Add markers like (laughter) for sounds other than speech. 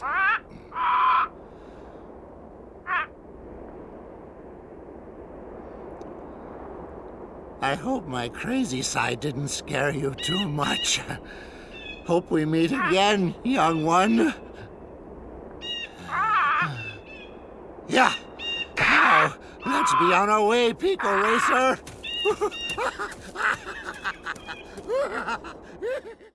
Ah! I hope my crazy side didn't scare you too much. Hope we meet again, young one. Yeah. Now, let's be on our way, Pico Racer. (laughs)